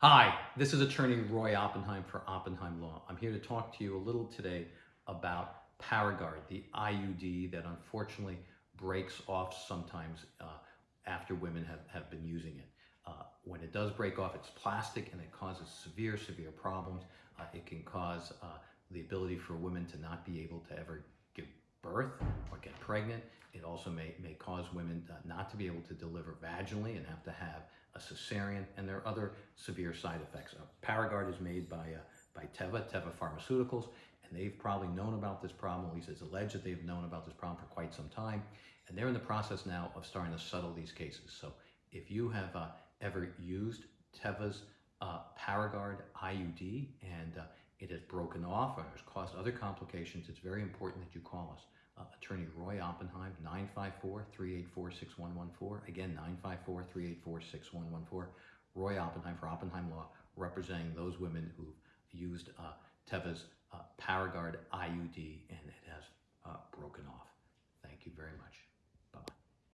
Hi, this is attorney Roy Oppenheim for Oppenheim Law. I'm here to talk to you a little today about Paragard, the IUD that unfortunately breaks off sometimes uh, after women have, have been using it. Uh, when it does break off, it's plastic and it causes severe, severe problems. Uh, it can cause uh, the ability for women to not be able to ever give birth or get pregnant. It also may, may cause women uh, not to be able to deliver vaginally and have to have a cesarean, and there are other severe side effects. Paragard is made by, uh, by Teva, Teva Pharmaceuticals, and they've probably known about this problem, at least it's alleged that they've known about this problem for quite some time, and they're in the process now of starting to settle these cases. So if you have uh, ever used Teva's uh, Paragard IUD and uh, it has broken off or has caused other complications, it's very important that you call us. Uh, attorney Roy Oppenheim, 954-384-6114. Again, 954-384-6114. Roy Oppenheim for Oppenheim Law, representing those women who've used uh, Teva's uh, Paragard IUD, and it